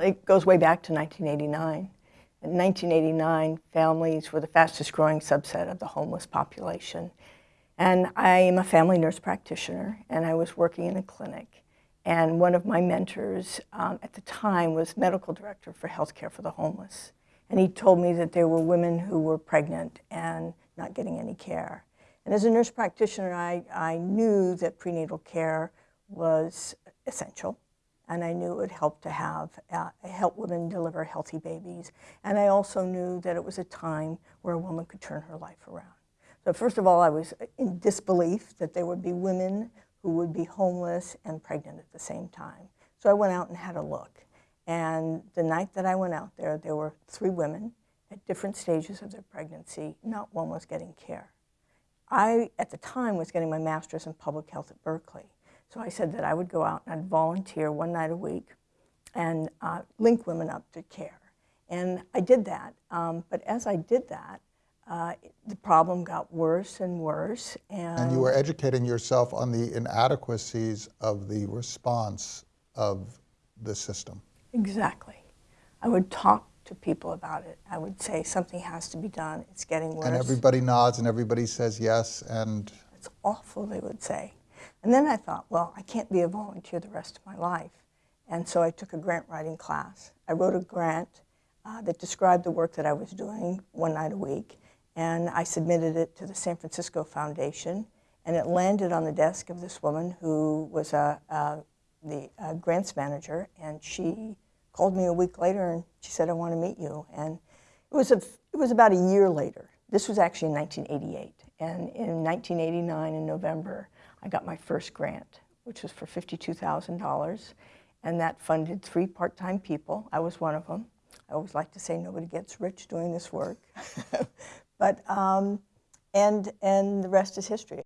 It goes way back to 1989. In 1989, families were the fastest growing subset of the homeless population. And I am a family nurse practitioner, and I was working in a clinic. And one of my mentors um, at the time was medical director for healthcare for the homeless. And he told me that there were women who were pregnant and not getting any care. And as a nurse practitioner, I, I knew that prenatal care was essential. And I knew it would help to have, uh, help women deliver healthy babies. And I also knew that it was a time where a woman could turn her life around. So first of all, I was in disbelief that there would be women who would be homeless and pregnant at the same time. So I went out and had a look. And the night that I went out there, there were three women at different stages of their pregnancy. Not one was getting care. I, at the time, was getting my master's in public health at Berkeley. So I said that I would go out and I'd volunteer one night a week and uh, link women up to care. And I did that. Um, but as I did that, uh, the problem got worse and worse. And, and you were educating yourself on the inadequacies of the response of the system. Exactly. I would talk to people about it. I would say something has to be done. It's getting worse. And everybody nods and everybody says yes and it's awful, they would say. And then I thought, well, I can't be a volunteer the rest of my life. And so I took a grant writing class. I wrote a grant uh, that described the work that I was doing one night a week. And I submitted it to the San Francisco Foundation. And it landed on the desk of this woman who was a, the uh, grants manager. And she called me a week later and she said, I want to meet you. And it was, a, it was about a year later. This was actually in 1988. And in 1989, in November, I got my first grant, which was for $52,000. And that funded three part-time people. I was one of them. I always like to say nobody gets rich doing this work. but, um, and, and the rest is history.